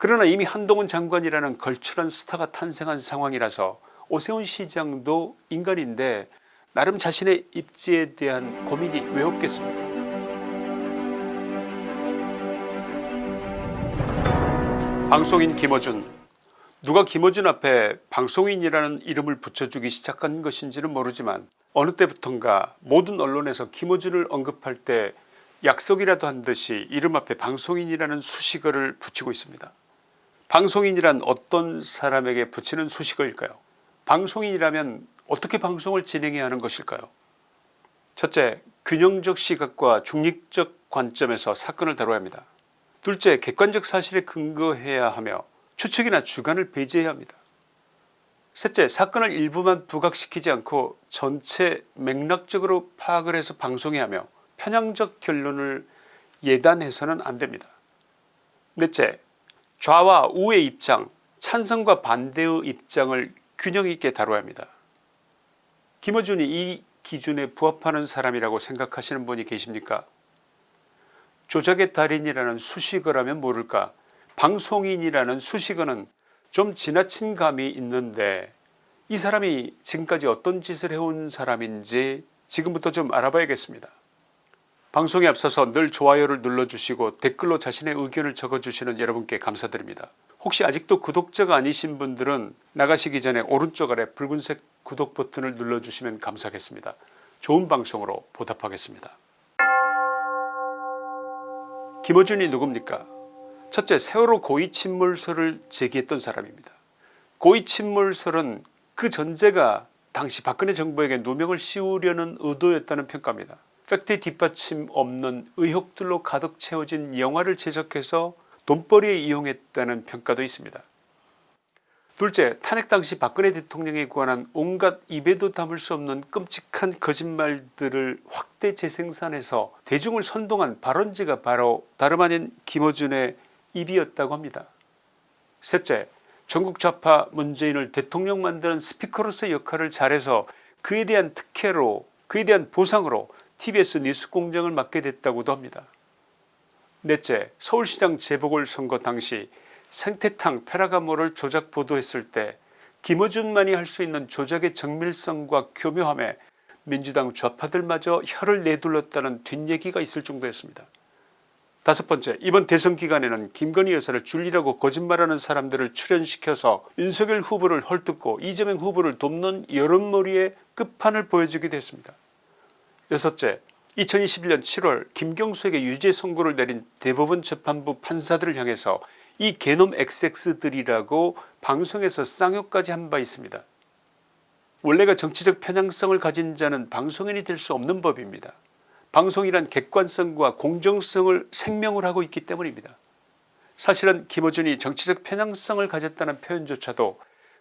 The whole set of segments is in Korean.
그러나 이미 한동훈 장관이라는 걸출한 스타가 탄생한 상황이라서 오세훈 시장도 인간인데 나름 자신의 입지에 대한 고민이 왜 없겠습니까 방송인 김어준 누가 김어준 앞에 방송인이라는 이름을 붙여주기 시작한 것인지는 모르지만 어느 때부턴가 모든 언론에서 김어준을 언급할 때 약속이라도 한 듯이 이름 앞에 방송인이라는 수식어를 붙이고 있습니다. 방송인이란 어떤 사람에게 붙이는 수식어일까요 방송인이라면 어떻게 방송을 진행해야 하는 것일까요 첫째 균형적 시각과 중립적 관점에서 사건을 다뤄야 합니다. 둘째 객관적 사실에 근거해야 하며 추측이나 주관을 배제해야 합니다. 셋째 사건을 일부만 부각시키지 않고 전체 맥락적으로 파악을 해서 방송해야 하며 편향적 결론을 예단해서는 안됩니다. 넷째 좌와 우의 입장 찬성과 반대의 입장을 균형있게 다뤄야 합니다. 김어준이 이 기준에 부합하는 사람이라고 생각하시는 분이 계십니까 조작의 달인이라는 수식어라면 모를까 방송인이라는 수식어는 좀 지나친 감이 있는데 이 사람이 지금까지 어떤 짓을 해온 사람인지 지금부터 좀 알아봐야겠습니다. 방송에 앞서서 늘 좋아요를 눌러주시고 댓글로 자신의 의견을 적어주시는 여러분께 감사드립니다. 혹시 아직도 구독자가 아니신 분들은 나가시기 전에 오른쪽 아래 붉은색 구독 버튼을 눌러주시면 감사하겠습니다. 좋은 방송으로 보답하겠습니다. 김어준이 누굽니까 첫째 세월호 고위 침몰설을 제기했던 사람입니다. 고위 침몰설은 그 전제가 당시 박근혜 정부에게 누명을 씌우려는 의도였다는 평가입니다. 팩트 뒷받침 없는 의혹들로 가득 채워진 영화를 제작해서 돈벌이에 이용했다는 평가도 있습니다. 둘째 탄핵 당시 박근혜 대통령에 관한 온갖 입에도 담을 수 없는 끔찍한 거짓말들을 확대 재생산해서 대중을 선동한 발언지가 바로 다름 아닌 김어준의 입이었다고 합니다. 셋째 전국 좌파 문재인을 대통령 만드는 스피커로서의 역할을 잘해서 그에 대한 특혜로 그에 대한 보상으로 tbs 뉴스 공장을 맡게 됐다고도 합니다. 넷째 서울시장 재보궐선거 당시 생태탕 페라가모를 조작 보도했을 때 김어준만이 할 수 있는 조작의 정밀성과 교묘함에 민주당 좌파들마저 혀를 내둘렀다는 뒷얘기가 있을 정도였습니다. 다섯 번째 이번 대선 기간에는 김건희 여사를 줄리라고 거짓말하는 사람들을 출연시켜서 윤석열 후보를 헐뜯고 이재명 후보를 돕는 여론몰이의 끝판을 보여주기도 했습니다. 여섯째 2021년 7월 김경수에게 유죄 선고를 내린 대법원 재판부 판사들을 향해서 이 개놈 XX들이라고 방송에서 쌍욕까지 한 바 있습니다. 원래가 정치적 편향성을 가진 자는 방송인이 될 수 없는 법입니다. 방송이란 객관성과 공정성을 생명을 하고 있기 때문입니다. 사실은 김어준이 정치적 편향성을 가졌다는 표현조차도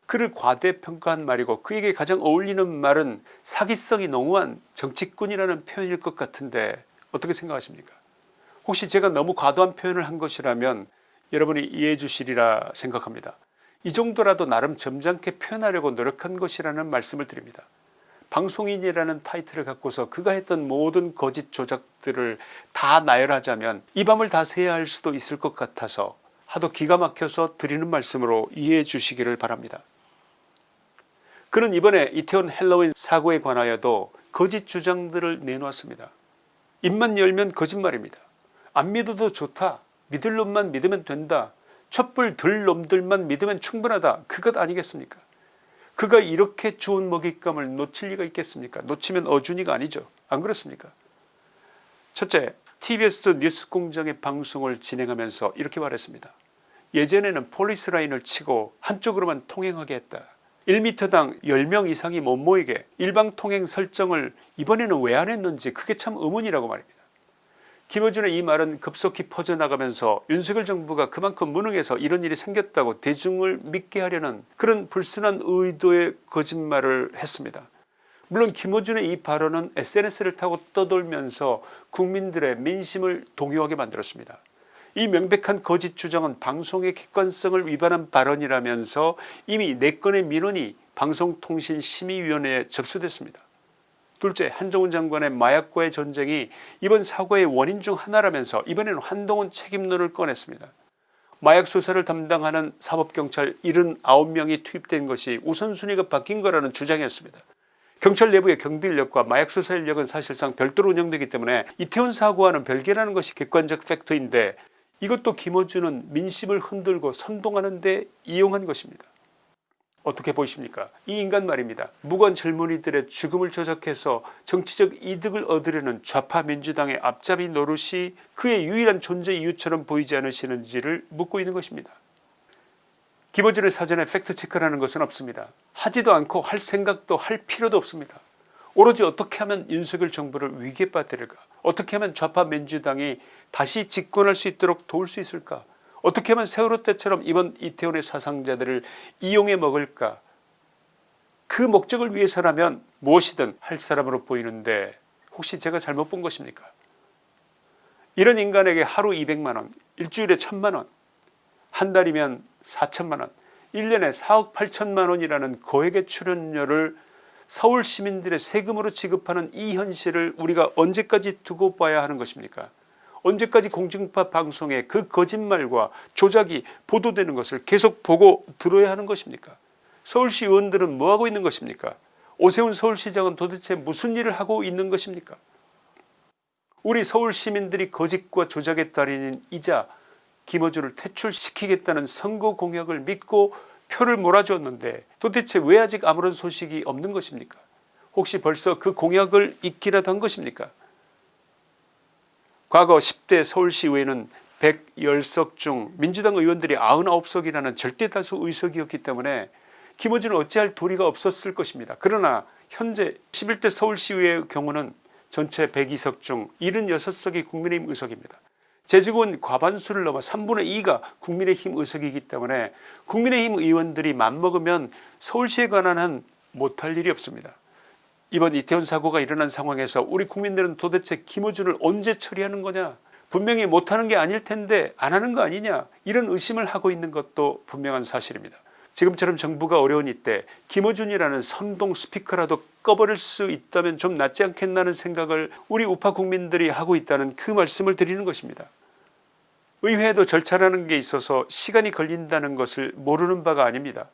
그를 과대평가한 말이고 그에게 가장 어울리는 말은 사기성이 농후한 정치꾼이라는 표현일 것 같은데 어떻게 생각하십니까 혹시 제가 너무 과도한 표현을 한 것이라면 여러분이 이해해 주시리라 생각합니다. 이 정도라도 나름 점잖게 표현하려고 노력한 것이라는 말씀을 드립니다. 방송인이라는 타이틀을 갖고서 그가 했던 모든 거짓 조작들을 다 나열하자면 이 밤을 다 새야 할 수도 있을 것 같아서 하도 기가 막혀서 드리는 말씀으로 이해해 주시기를 바랍니다. 그는 이번에 이태원 헬로윈 사고에 관하여도 거짓 주장들을 내놓았습니다. 입만 열면 거짓말입니다. 안 믿어도 좋다. 믿을 놈만 믿으면 된다. 촛불 들 놈들만 믿으면 충분하다. 그것 아니겠습니까 그가 이렇게 좋은 먹잇감을 놓칠 리가 있겠습니까 놓치면 어준이가 아니죠. 안 그렇습니까 첫째 tbs 뉴스공장의 방송을 진행하면서 이렇게 말했습니다. 예전에는 폴리스라인을 치고 한쪽으로만 통행하게 했다. 1m당 10명 이상이 못 모이게 일방통행 설정을 이번에는 왜 안 했는지 그게 참 의문이라고 말입니다. 김어준의 이 말은 급속히 퍼져나가면서 윤석열 정부가 그만큼 무능해서 이런 일이 생겼다고 대중을 믿게 하려는 그런 불순한 의도의 거짓말을 했습니다. 물론 김어준의 이 발언은 sns를 타고 떠돌면서 국민들의 민심을 동요하게 만들었습니다. 이 명백한 거짓 주장은 방송의 객관성을 위반한 발언이라면서 이미 4건의 민원이 방송통신심의위원회에 접수됐습니다. 둘째 한종훈 장관의 마약과의 전쟁이 이번 사고의 원인 중 하나라면서 이번에는 한동훈 책임론을 꺼냈습니다. 마약 수사를 담당하는 사법경찰 79명이 투입된 것이 우선순위가 바뀐 거라는 주장이었습니다. 경찰 내부의 경비 인력과 마약 수사 인력은 사실상 별도로 운영되기 때문에 이태원 사고와는 별개라는 것이 객관적 팩트인데 이것도 김어준은 민심을 흔들고 선동하는 데 이용한 것입니다. 어떻게 보십니까 이 인간 말입니다. 무관 젊은이들의 죽음을 조작해서 정치적 이득을 얻으려는 좌파 민주당의 앞잡이 노릇이 그의 유일한 존재 이유처럼 보이지 않으시는지를 묻고 있는 것입니다. 김어준의 사전에 팩트체크라는 것은 없습니다. 하지도 않고 할 생각도 할 필요도 없습니다. 오로지 어떻게 하면 윤석열 정부를 위기에 빠뜨릴까 어떻게 하면 좌파 민주당이 다시 집권할 수 있도록 도울 수 있을까? 어떻게 하면 세월호 때처럼 이번 이태원의 사상자들을 이용해 먹을까? 그 목적을 위해서라면 무엇이든 할 사람으로 보이는데 혹시 제가 잘못 본 것입니까? 이런 인간에게 하루 200만원 일주일에 1000만원 한 달이면 4천만원 1년에 4억 8천만원이라는 거액의 출연료를 서울 시민들의 세금으로 지급하는 이 현실을 우리가 언제까지 두고 봐야 하는 것입니까 언제까지 공중파 방송에 그 거짓말과 조작이 보도되는 것을 계속 보고 들어야 하는 것입니까? 서울시 의원들은 뭐하고 있는 것입니까? 오세훈 서울시장은 도대체 무슨 일을 하고 있는 것입니까? 우리 서울 시민들이 거짓과 조작의 달인인 이자 김어준을 퇴출시키겠다는 선거 공약을 믿고 표를 몰아주었는데 도대체 왜 아직 아무런 소식이 없는 것입니까? 혹시 벌써 그 공약을 잊기라도 한 것입니까 과거 10대 서울시의회는 110석 중 민주당 의원들이 99석이라는 절대다수 의석이었기 때문에 김어준은 어찌할 도리가 없었을 것입니다. 그러나 현재 11대 서울시의회의 경우는 전체 102석 중 76석이 국민의힘 의석입니다. 제주군 과반수를 넘어 3분의 2가 국민의힘 의석이기 때문에 국민의힘 의원들이 맘먹으면 서울시에 관한 한 못할 일이 없습니다. 이번 이태원 사고가 일어난 상황에서 우리 국민들은 도대체 김어준을 언제 처리하는 거냐 분명히 못하는 게 아닐 텐데 안 하는 거 아니냐 이런 의심을 하고 있는 것도 분명한 사실입니다. 지금처럼 정부가 어려운 이때 김어준이라는 선동 스피커라도 꺼버릴 수 있다면 좀 낫지 않겠나는 생각을 우리 우파 국민들이 하고 있다는 그 말씀을 드리는 것입니다. 의회에도 절차라는 게 있어서 시간이 걸린다는 것을 모르는 바가 아닙니다.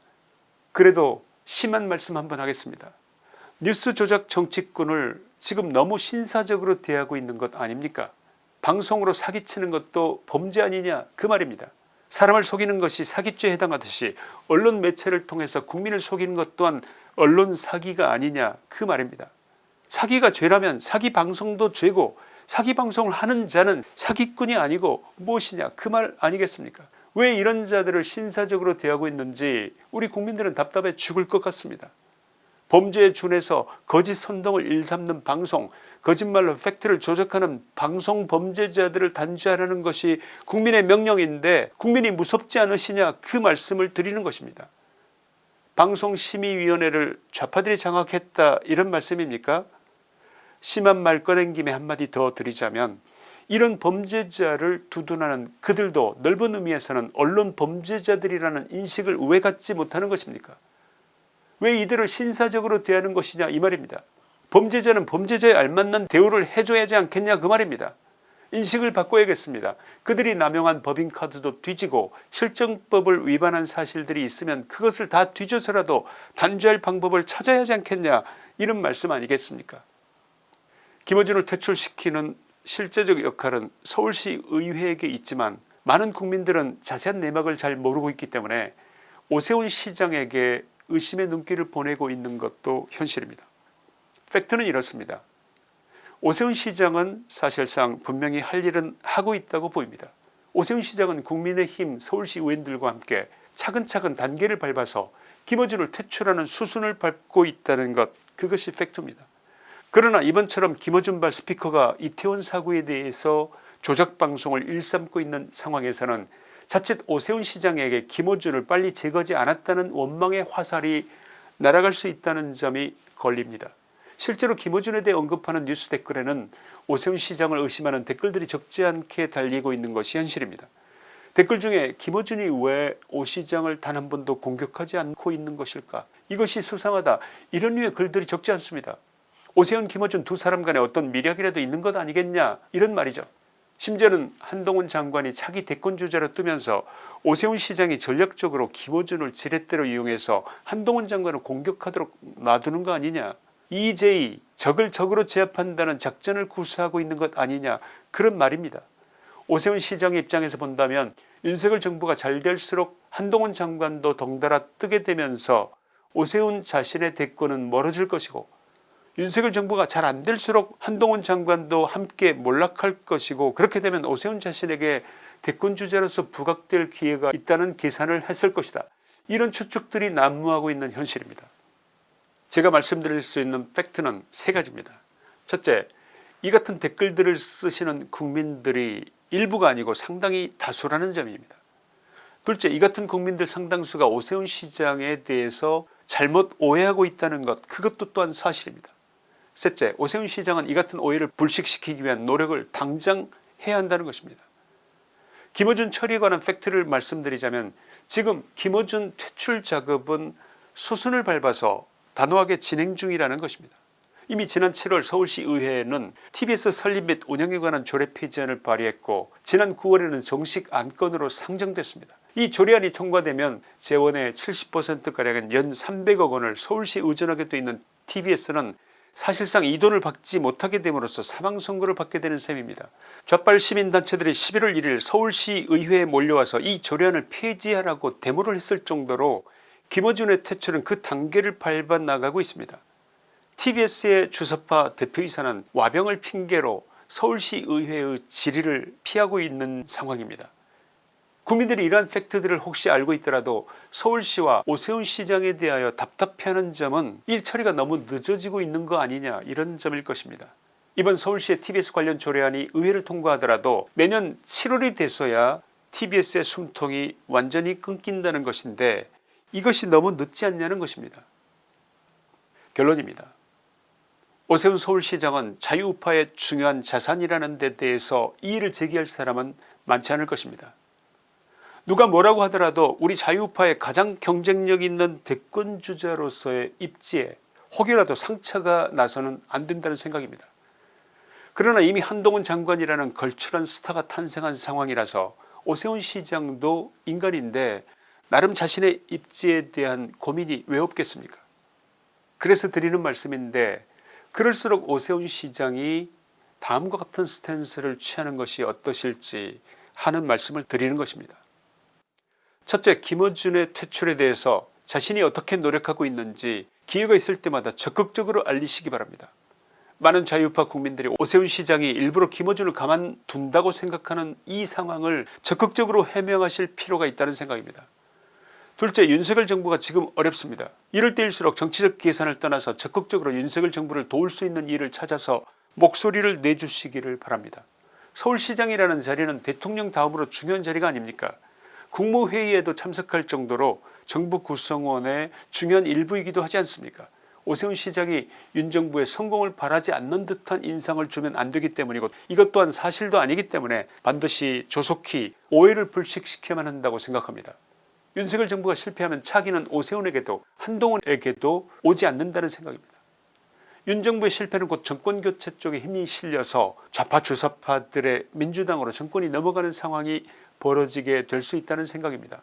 그래도 심한 말씀 한번 하겠습니다. 뉴스 조작 정치꾼을 지금 너무 신사적으로 대하고 있는 것 아닙니까 방송으로 사기치는 것도 범죄 아니냐 그 말입니다. 사람을 속이는 것이 사기죄에 해당하듯이 언론 매체를 통해서 국민을 속이는 것 또한 언론 사기가 아니냐 그 말입니다. 사기가 죄라면 사기 방송도 죄고 사기 방송을 하는 자는 사기꾼이 아니고 무엇이냐 그 말 아니겠습니까 왜 이런 자들을 신사적으로 대하고 있는지 우리 국민들은 답답해 죽을 것 같습니다. 범죄에 준해서 거짓 선동을 일삼는 방송 거짓말로 팩트를 조작하는 방송 범죄자들을 단죄하라는 것이 국민의 명령인데 국민이 무섭지 않으시냐 그 말씀을 드리는 것입니다. 방송심의위원회를 좌파들이 장악했다 이런 말씀입니까 심한 말 꺼낸 김에 한마디 더 드리자면 이런 범죄자를 두둔하는 그들도 넓은 의미에서는 언론 범죄자들이라는 인식을 왜 갖지 못하는 것입니까 왜 이들을 신사적으로 대하는 것이냐 이 말입니다. 범죄자는 범죄자에 알맞는 대우를 해줘야 하지 않겠냐 그 말입니다. 인식을 바꿔야겠습니다. 그들이 남용한 법인카드도 뒤지고 실정법을 위반한 사실들이 있으면 그것을 다 뒤져서라도 단죄할 방법을 찾아야 하지 않겠냐 이런 말씀 아니겠습니까 김어준을 퇴출시키는 실제적 역할은 서울시 의회에게 있지만 많은 국민들은 자세한 내막을 잘 모르고 있기 때문에 오세훈 시장에게 의심의 눈길을 보내고 있는 것도 현실입니다. 팩트는 이렇습니다. 오세훈 시장은 사실상 분명히 할 일은 하고 있다고 보입니다. 오세훈 시장은 국민의힘 서울시 의원들과 함께 차근차근 단계를 밟아서 김어준을 퇴출하는 수순을 밟고 있다는 것 그것이 팩트입니다. 그러나 이번처럼 김어준발 스피커가 이태원 사고에 대해서 조작방송을 일삼고 있는 상황에서는 자칫 오세훈 시장에게 김어준을 빨리 제거하지 않았다는 원망의 화살이 날아갈 수 있다는 점이 걸립니다. 실제로 김어준에 대해 언급하는 뉴스 댓글에는 오세훈 시장을 의심하는 댓글들이 적지 않게 달리고 있는 것이 현실입니다. 댓글 중에 김어준이 왜 오 시장을 단 한 번도 공격하지 않고 있는 것일까 이것이 수상하다 이런 류의 글들이 적지 않습니다. 오세훈 김어준 두 사람 간에 어떤 미력이라도 있는 것 아니겠냐 이런 말이죠. 심지어는 한동훈 장관이 차기 대권주자로 뜨면서 오세훈 시장이 전략적으로 김어준을 지렛대로 이용해서 한동훈 장관을 공격하도록 놔두는 거 아니냐 EJ 적을 적으로 제압한다는 작전을 구사하고 있는 것 아니냐 그런 말입니다. 오세훈 시장의 입장에서 본다면 윤석열 정부가 잘 될수록 한동훈 장관도 덩달아 뜨게 되면서 오세훈 자신의 대권은 멀어질 것이고 윤석열 정부가 잘 안될수록 한동훈 장관도 함께 몰락할 것이고 그렇게 되면 오세훈 자신에게 대권 주자로서 부각될 기회가 있다는 계산을 했을 것이다. 이런 추측들이 난무하고 있는 현실입니다. 제가 말씀드릴 수 있는 팩트는 세 가지입니다. 첫째 이 같은 댓글들을 쓰시는 국민들이 일부가 아니고 상당히 다수라는 점입니다. 둘째 이 같은 국민들 상당수가 오세훈 시장에 대해서 잘못 오해하고 있다는 것 그것도 또한 사실입니다. 셋째 오세훈 시장은 이 같은 오해를 불식시키기 위한 노력을 당장 해야 한다는 것입니다. 김어준 처리에 관한 팩트를 말씀드리자면 지금 김어준 퇴출 작업은 수순을 밟아서 단호하게 진행 중이라는 것입니다. 이미 지난 7월 서울시 의회는 tbs 설립 및 운영에 관한 조례 폐지안을 발의했고 지난 9월에는 정식 안건으로 상정됐습니다. 이 조례안이 통과되면 재원의 70%가량인 연 300억 원을 서울시에 의존하게 돼 있는 tbs는 사실상 이 돈을 받지 못하게 됨으로써 사망선고를 받게 되는 셈입니다. 좌빨 시민단체들이 11월 1일 서울시 의회에 몰려와서 이 조례안을 폐지하라고 데모를 했을 정도로 김어준의 퇴출은 그 단계를 밟아 나가고 있습니다. tbs의 주석파 대표이사는 와병을 핑계로 서울시 의회의 질의를 피하고 있는 상황입니다. 국민들이 이러한 팩트들을 혹시 알고 있더라도 서울시와 오세훈 시장에 대하여 답답해하는 점은 일 처리가 너무 늦어지고 있는 거 아니냐 이런 점일 것입니다. 이번 서울시의 tbs 관련 조례안이 의회를 통과하더라도 내년 7월이 돼서야 tbs의 숨통이 완전히 끊긴다는 것인데 이것이 너무 늦지 않냐는 것입니다. 결론입니다. 오세훈 서울시장은 자유우파의 중요한 자산이라는 데 대해서 이의를 제기할 사람은 많지 않을 것입니다. 누가 뭐라고 하더라도 우리 자유우파의 가장 경쟁력 있는 대권 주자로서의 입지에 혹여라도 상처가 나서는 안 된다는 생각입니다. 그러나 이미 한동훈 장관이라는 걸출한 스타가 탄생한 상황이라서 오세훈 시장도 인간인데 나름 자신의 입지에 대한 고민이 왜 없겠습니까 그래서 드리는 말씀인데 그럴수록 오세훈 시장이 다음과 같은 스탠스를 취하는 것이 어떠실지 하는 말씀을 드리는 것입니다. 첫째 김어준의 퇴출에 대해서 자신이 어떻게 노력하고 있는지 기회가 있을 때마다 적극적으로 알리시기 바랍니다. 많은 자유파 국민들이 오세훈 시장이 일부러 김어준을 가만둔다고 생각하는 이 상황을 적극적으로 해명하실 필요가 있다는 생각입니다. 둘째 윤석열 정부가 지금 어렵습니다. 이럴 때일수록 정치적 계산을 떠나서 적극적으로 윤석열 정부를 도울 수 있는 일을 찾아서 목소리를 내주시기를 바랍니다. 서울시장이라는 자리는 대통령 다음으로 중요한 자리가 아닙니까 국무회의에도 참석할 정도로 정부 구성원의 중요한 일부이기도 하지 않습니까 오세훈 시장이 윤 정부의 성공을 바라지 않는 듯한 인상을 주면 안되기 때문이고 이것 또한 사실도 아니기 때문에 반드시 조속히 오해를 불식시켜야만 한다고 생각합니다. 윤석열 정부가 실패하면 차기는 오세훈에게도 한동훈에게도 오지 않는다는 생각입니다. 윤 정부의 실패는 곧 정권교체 쪽에 힘이 실려서 좌파 주사파들의 민주당으로 정권이 넘어가는 상황이 벌어지게 될 수 있다는 생각입니다.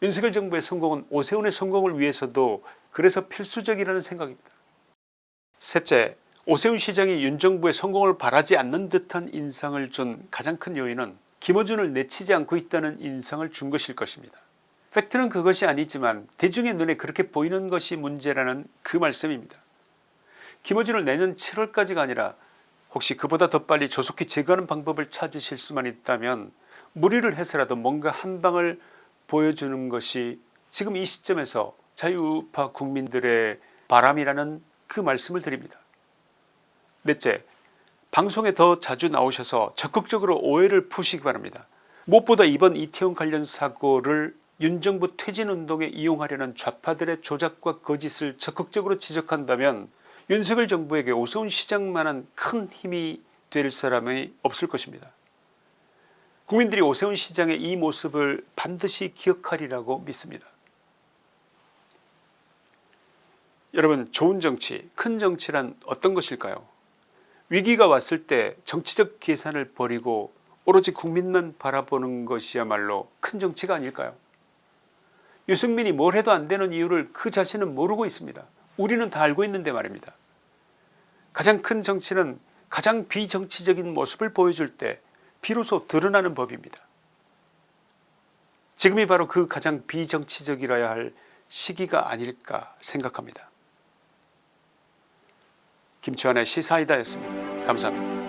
윤석열 정부의 성공은 오세훈의 성공을 위해서도 그래서 필수적이라는 생각입니다. 셋째 오세훈 시장이 윤 정부의 성공을 바라지 않는 듯한 인상을 준 가장 큰 요인은 김어준을 내치지 않고 있다는 인상을 준 것일 것입니다. 팩트는 그것이 아니지만 대중의 눈에 그렇게 보이는 것이 문제라는 그 말씀입니다. 김어준을 내년 7월까지가 아니라 혹시 그보다 더 빨리 조속히 제거하는 방법을 찾으실 수만 있다면 무리를 해서라도 뭔가 한 방을 보여주는 것이 지금 이 시점에서 자유파 국민들의 바람이라는 그 말씀을 드립니다. 넷째 방송에 더 자주 나오셔서 적극적으로 오해를 푸시기 바랍니다. 무엇보다 이번 이태원 관련 사고를 윤정부 퇴진운동에 이용하려는 좌파들의 조작과 거짓을 적극적으로 지적한다면 윤석열 정부에게 오세훈 시장만한 큰 힘이 될 사람이 없을 것입니다. 국민들이 오세훈 시장의 이 모습을 반드시 기억하리라고 믿습니다. 여러분 좋은 정치 큰 정치란 어떤 것일까요? 위기가 왔을 때 정치적 계산을 버리고 오로지 국민만 바라보는 것이야말로 큰 정치가 아닐까요? 유승민이 뭘 해도 안 되는 이유를 그 자신은 모르고 있습니다. 우리는 다 알고 있는데 말입니다. 가장 큰 정치는 가장 비정치적인 모습을 보여줄 때 비로소 드러나는 법입니다. 지금이 바로 그 가장 비정치적이라야 할 시기가 아닐까 생각합니다. 김치환의 시사이다였습니다. 감사합니다